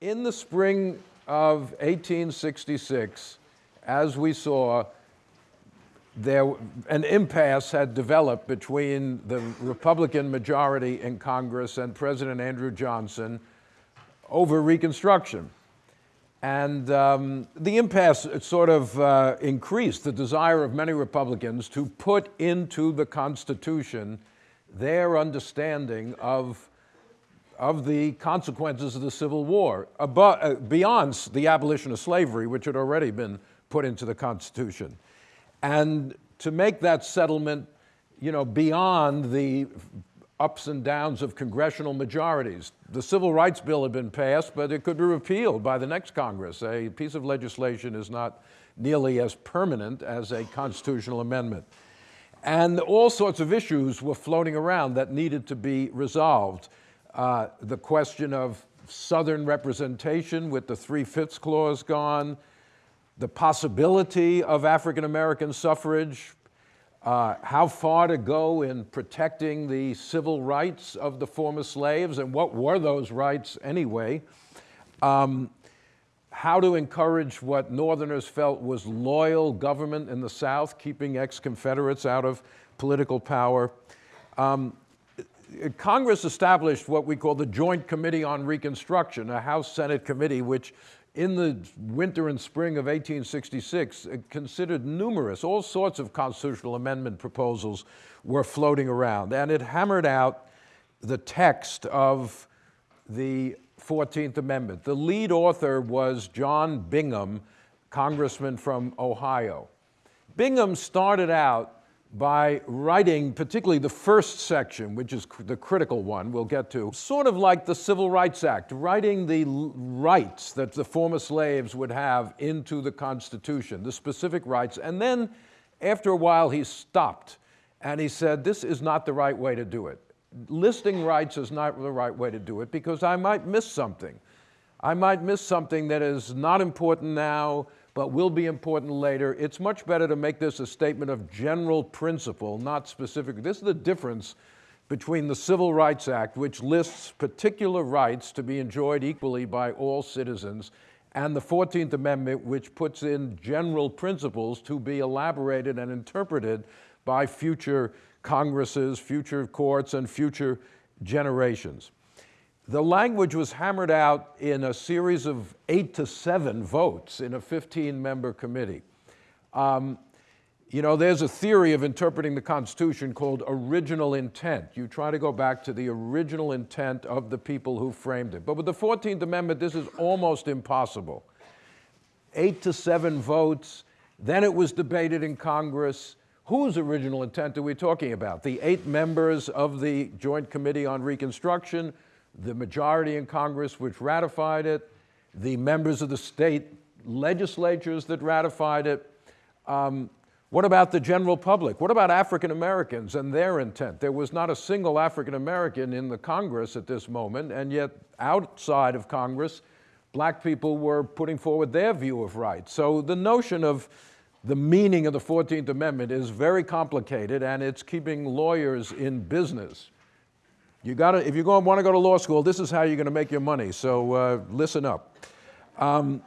In the spring of 1866, as we saw, there, an impasse had developed between the Republican majority in Congress and President Andrew Johnson over Reconstruction. And um, the impasse sort of uh, increased the desire of many Republicans to put into the Constitution their understanding of, of the consequences of the Civil War, above, uh, beyond the abolition of slavery, which had already been put into the Constitution. And to make that settlement, you know, beyond the ups and downs of congressional majorities. The Civil Rights Bill had been passed, but it could be repealed by the next Congress. A piece of legislation is not nearly as permanent as a constitutional amendment. And all sorts of issues were floating around that needed to be resolved. Uh, the question of Southern representation with the Three-Fifths Clause gone, the possibility of African American suffrage, uh, how far to go in protecting the civil rights of the former slaves and what were those rights anyway, um, how to encourage what Northerners felt was loyal government in the South, keeping ex-Confederates out of political power. Um, Congress established what we call the Joint Committee on Reconstruction, a House-Senate committee which in the winter and spring of 1866, uh, considered numerous, all sorts of constitutional amendment proposals were floating around. And it hammered out the text of the 14th Amendment. The lead author was John Bingham, congressman from Ohio. Bingham started out by writing particularly the first section, which is the critical one we'll get to, sort of like the Civil Rights Act, writing the rights that the former slaves would have into the Constitution, the specific rights. And then after a while he stopped and he said, this is not the right way to do it. Listing rights is not the right way to do it because I might miss something. I might miss something that is not important now, but will be important later. It's much better to make this a statement of general principle, not specific. This is the difference between the Civil Rights Act, which lists particular rights to be enjoyed equally by all citizens, and the 14th Amendment, which puts in general principles to be elaborated and interpreted by future Congresses, future courts, and future generations. The language was hammered out in a series of eight to seven votes in a 15-member committee. Um, you know, there's a theory of interpreting the Constitution called original intent. You try to go back to the original intent of the people who framed it. But with the 14th Amendment, this is almost impossible. Eight to seven votes, then it was debated in Congress. Whose original intent are we talking about? The eight members of the Joint Committee on Reconstruction, the majority in Congress which ratified it, the members of the state legislatures that ratified it. Um, what about the general public? What about African Americans and their intent? There was not a single African American in the Congress at this moment, and yet outside of Congress, black people were putting forward their view of rights. So the notion of the meaning of the 14th Amendment is very complicated, and it's keeping lawyers in business. You gotta, if you want to go to law school, this is how you're going to make your money, so uh, listen up. Um,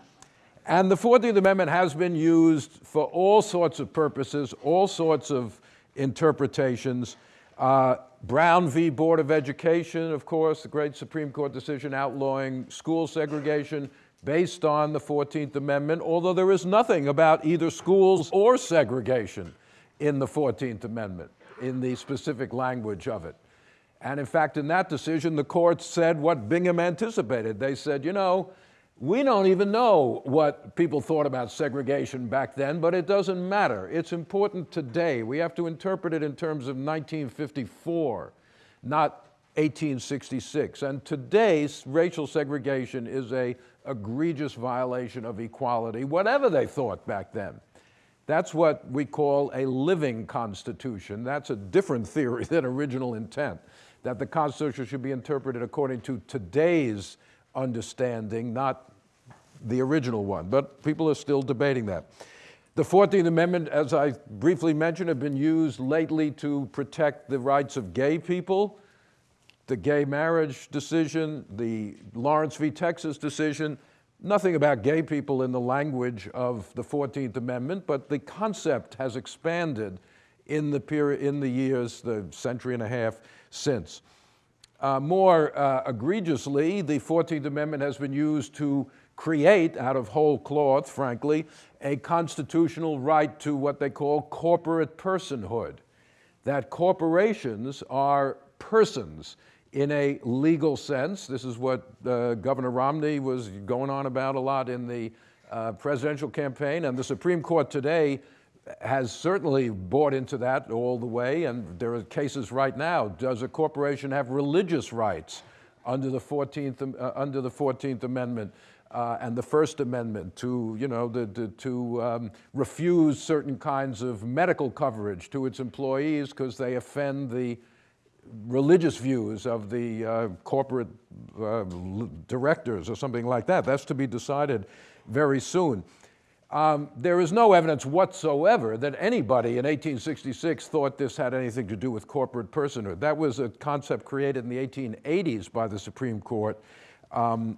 and the 14th Amendment has been used for all sorts of purposes, all sorts of interpretations. Uh, Brown v. Board of Education, of course, the great Supreme Court decision outlawing school segregation based on the 14th Amendment, although there is nothing about either schools or segregation in the 14th Amendment, in the specific language of it. And in fact, in that decision, the court said what Bingham anticipated. They said, you know, we don't even know what people thought about segregation back then, but it doesn't matter. It's important today. We have to interpret it in terms of 1954, not 1866. And today's racial segregation is a egregious violation of equality, whatever they thought back then. That's what we call a living constitution. That's a different theory than original intent that the Constitution should be interpreted according to today's understanding, not the original one. But people are still debating that. The 14th Amendment, as I briefly mentioned, have been used lately to protect the rights of gay people. the gay marriage decision, the Lawrence v. Texas decision, nothing about gay people in the language of the 14th Amendment, but the concept has expanded in the period, in the years, the century and a half since. Uh, more uh, egregiously, the 14th Amendment has been used to create, out of whole cloth, frankly, a constitutional right to what they call corporate personhood. That corporations are persons in a legal sense. This is what uh, Governor Romney was going on about a lot in the uh, presidential campaign, and the Supreme Court today has certainly bought into that all the way, and there are cases right now. Does a corporation have religious rights under the 14th, uh, under the 14th Amendment uh, and the First Amendment to, you know, the, the, to um, refuse certain kinds of medical coverage to its employees because they offend the religious views of the uh, corporate uh, directors or something like that. That's to be decided very soon. Um, there is no evidence whatsoever that anybody in 1866 thought this had anything to do with corporate personhood. That was a concept created in the 1880s by the Supreme Court um,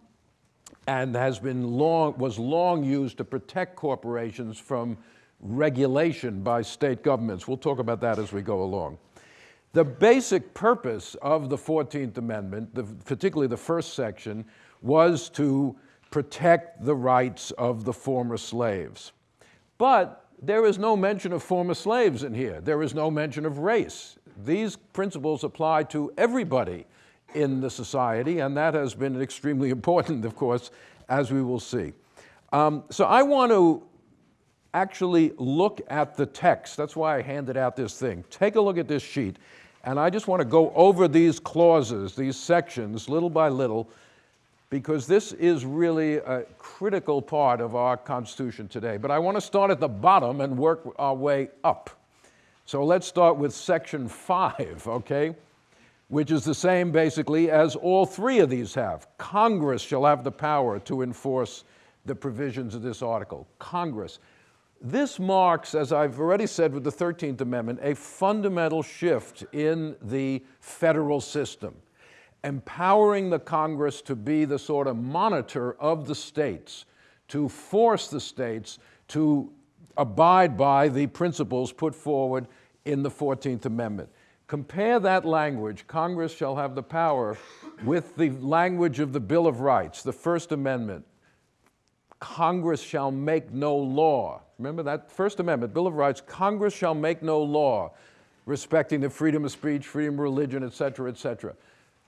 and has been long, was long used to protect corporations from regulation by state governments. We'll talk about that as we go along. The basic purpose of the 14th Amendment, the, particularly the first section, was to protect the rights of the former slaves. But there is no mention of former slaves in here. There is no mention of race. These principles apply to everybody in the society, and that has been extremely important, of course, as we will see. Um, so I want to actually look at the text. That's why I handed out this thing. Take a look at this sheet, and I just want to go over these clauses, these sections, little by little, because this is really a critical part of our Constitution today. But I want to start at the bottom and work our way up. So let's start with Section 5, okay? Which is the same basically as all three of these have. Congress shall have the power to enforce the provisions of this article. Congress. This marks, as I've already said with the 13th Amendment, a fundamental shift in the federal system empowering the Congress to be the sort of monitor of the states, to force the states to abide by the principles put forward in the 14th Amendment. Compare that language, Congress shall have the power, with the language of the Bill of Rights, the First Amendment. Congress shall make no law. Remember that First Amendment, Bill of Rights, Congress shall make no law respecting the freedom of speech, freedom of religion, et cetera, et cetera.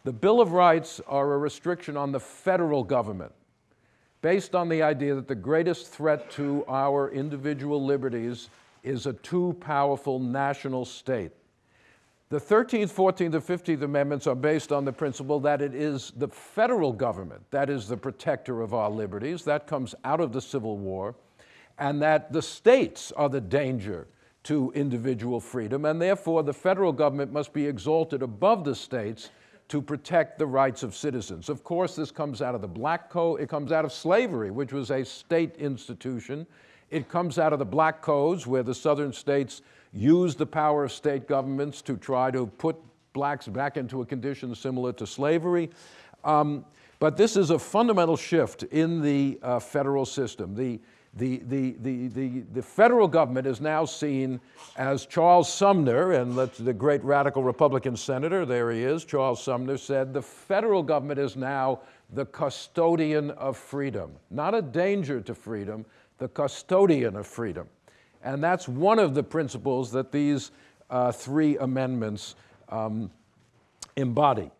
The Bill of Rights are a restriction on the federal government based on the idea that the greatest threat to our individual liberties is a too powerful national state. The 13th, 14th, and 15th Amendments are based on the principle that it is the federal government that is the protector of our liberties. That comes out of the Civil War. And that the states are the danger to individual freedom. And therefore, the federal government must be exalted above the states to protect the rights of citizens. Of course, this comes out of the Black Code, it comes out of slavery, which was a state institution. It comes out of the Black Codes, where the southern states used the power of state governments to try to put blacks back into a condition similar to slavery. Um, but this is a fundamental shift in the uh, federal system. The, the, the, the, the, the federal government is now seen as Charles Sumner, and the great radical Republican senator, there he is, Charles Sumner said, the federal government is now the custodian of freedom. Not a danger to freedom, the custodian of freedom. And that's one of the principles that these uh, three amendments um, embody.